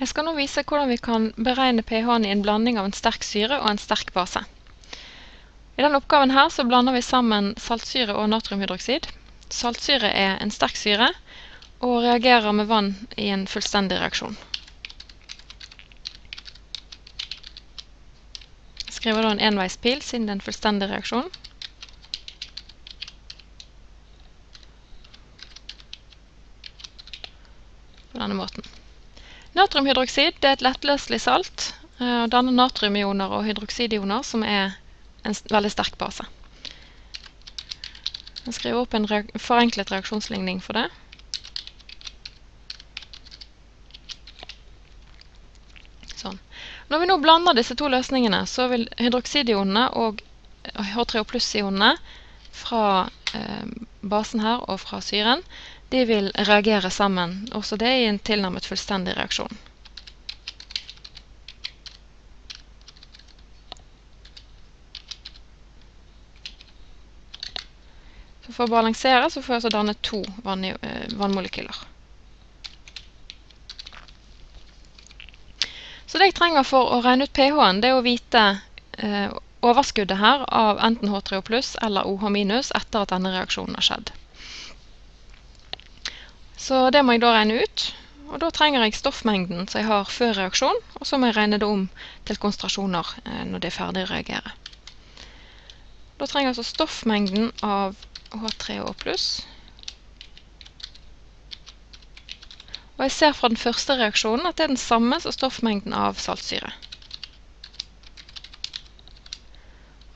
Jeg skal nå vise hvordan vi kan beregne pH-en i en blanding av en sterk syre og en sterk base. I denne oppgaven her så blander vi sammen saltsyre og natriumhydroksid. Saltsyre er en sterk syre og reagerer med vann i en fullstendig reaksjon. Jeg skriver da en enveispil siden det er en fullstendig reaksjon. På denne måten. Natriumhydroksid er et lettløselig salt eh, og danner natriumioner og hydroksidioner, som er en veldig sterk base. Jeg skriver opp en forenklet reaksjonsligning for det. Sånn. Når vi nå blander disse to løsningene, så vil hydroksidionene og H3O pluss-ionene fra eh, basen her og fra syren de vil reagere sammen, også det i en tilnærmet fullstendig reaksjon. Så for å balansere så får jeg altså danne to vann eh, vannmolekyler. Så det jeg trenger for å regne ut pH-en, det er å vite eh, overskuddet her av enten H3O pluss eller OH minus etter at denne reaksjonen har skjedd. Så det må jeg da regne ut. Og da trenger jeg stoffmengden som jeg har før reaksjon, og så må jeg regne det om til konsentrasjoner eh, når det er ferdig å reagere. Da trenger jeg altså stoffmengden av H3O+. Og jeg ser fra den første reaksjonen at det er den samme som stoffmengden av saltsyre.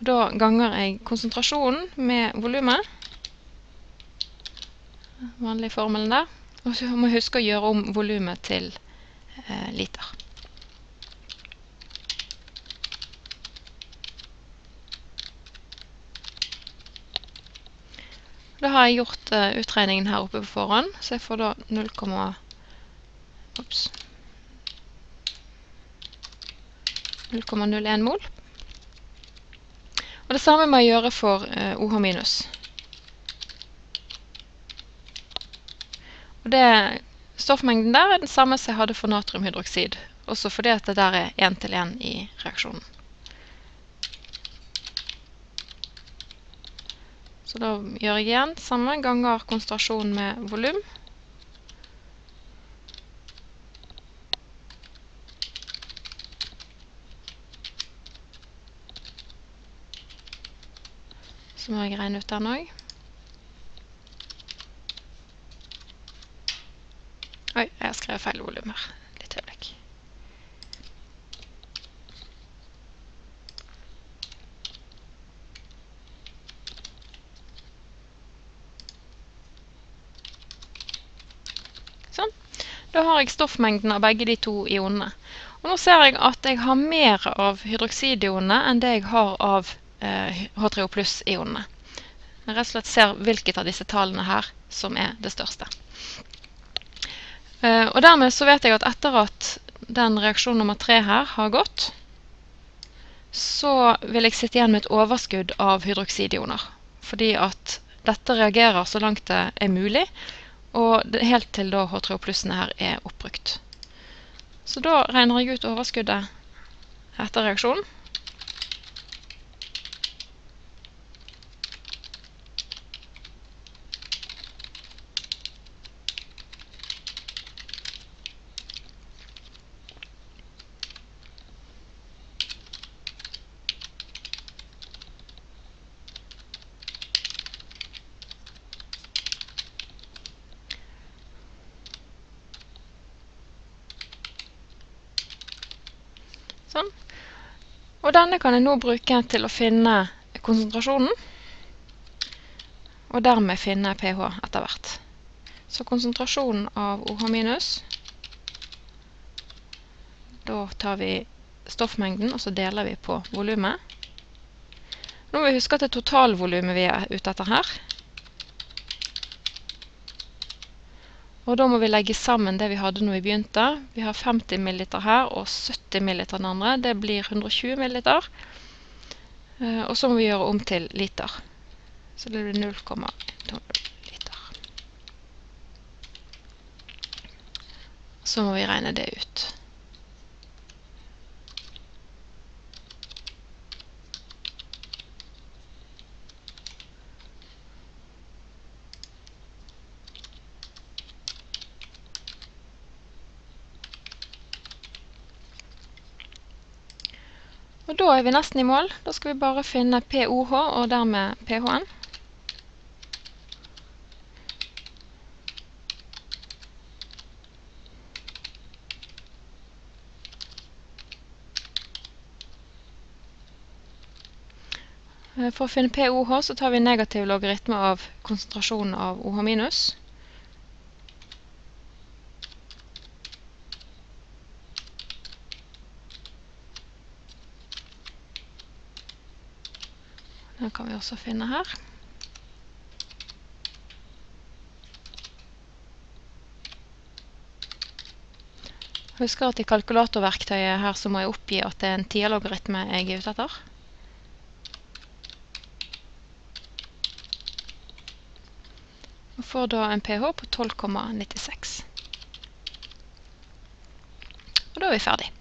Da ganger jeg konsentrasjonen med volumet vanlige formelen der. Og så må jeg huske å gjøre om volumet til eh, liter. Da har jeg gjort eh, utregningen her oppe på forhånd, så jeg får da 0, ups, 0,01 mol. Og det samme må jeg gjøre for eh, OH minus. Og det, stoffmengden der er den samme som jeg hadde for natriumhydroksid, også fordi at det der er 1 til 1 i reaksjonen. Så da gjør jeg igjen samme ganger konsentrasjon med volum. Så må jeg regne ut den også. Oi, jeg har skrevet feil volum her. Litt øyeblikk. Sånn. Da har jeg stoffmengden av begge de to ionene. Og nå ser jeg at jeg har mer av hydroksidionene enn det jeg har av eh, H3O pluss-ionene. Jeg rett og slett ser hvilket av disse tallene her som er det største. Uh, og dermed så vet jeg at etter at den reaksjon nummer tre her har gått, så vil jeg sitte igjen med et overskudd av hydroksidioner. Fordi at dette reagerer så langt det er mulig, og helt til da H3O-plussene her er oppbrukt. Så da regner jeg ut overskuddet etter reaksjonen. Sånn. Og denne kan jeg nå bruke til å finne konsentrasjonen, og dermed finne pH etter hvert. Så konsentrasjonen av OH da tar vi stoffmengden, og så deler vi på volumet. Nå må vi huske at det er totalvolumet vi er ute etter her. Og da må vi legge sammen det vi hadde når vi begynte. Vi har 50 ml her og 70 ml den andre. Det blir 120 ml. Eh, og så må vi gjøre om til liter. Så det blir 0,2 liter. Så må vi regne det ut. Og da er vi nesten i mål. Da skal vi bare finne POH og dermed PHN. For å finne POH så tar vi negativ logaritme av konsentrasjonen av OH minus. Den kan vi også finne her. Husker at i kalkulatorverktøyet her så må jeg oppgi at det er en tierlogaritme jeg er ute etter. Og får da en pH på 12,96. Og da er vi ferdig.